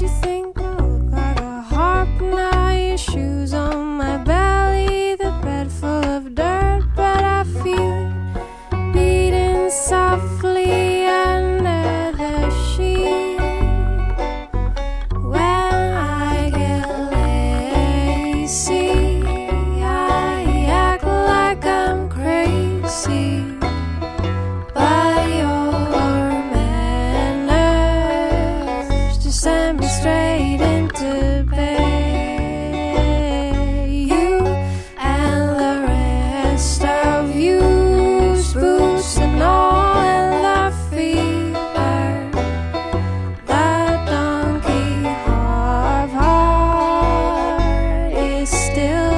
te ser. still